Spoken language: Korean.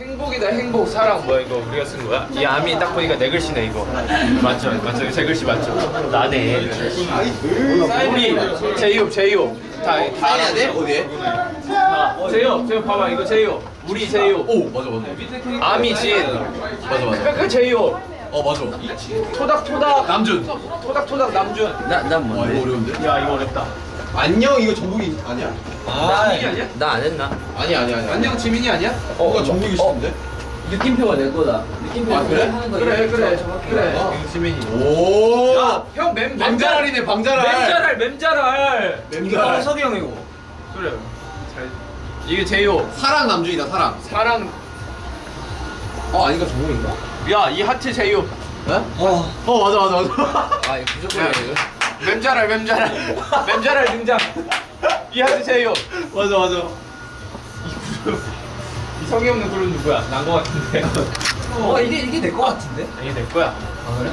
행복이다 행복 사랑 뭐야 이거 우리가 쓴 거야? 이 암이 딱 보니까 내 글씨네 이거 맞죠? 맞죠? 이거 제 글씨 맞죠? 나네 우리 제이홉 제이홉 다, 다 사인해야 돼? 어디에? 아, 제이홉 제이홉 봐봐 이거 제이홉 우리 제이홉 오 맞아 맞아 암이 진 맞아 맞아 그 제이홉 어 맞아 토닥토닥 남준 토닥토닥 남준 나난 와 뭔데? 이거 어려운데? 야 이거 어렵다 안녕 이거 정국이 아니야? 남준이 아니야? 나 안 했나? 아니야 아니야 아니야 안녕 지민이 아니야? 어 이거 정국이 싶은데? 느낌표가 내 거다. 느낌표 아, 그래? 하는 거 그래 그래 그래 어. 이거 지민이 오 야형맨 방자랄이네 방자랄 mem자랄 mem자랄 mem자랄. 석이 형이고. 그래 잘 이게 제이홉 사랑 남준이다 사랑 사랑 어 아닌가 정국인가? 야이 하트 제이홉 어? 어 맞아 맞아 맞아 아 이거 무조건 이거. mem자랄 mem자랄 mem자랄 등장 이 하트 제이홉 맞아 맞아 이 성의 없는 그룹 누구야? 난 거 같은데 어 이게 이게 내 거 같은데? 이게 내 거야 아 그래?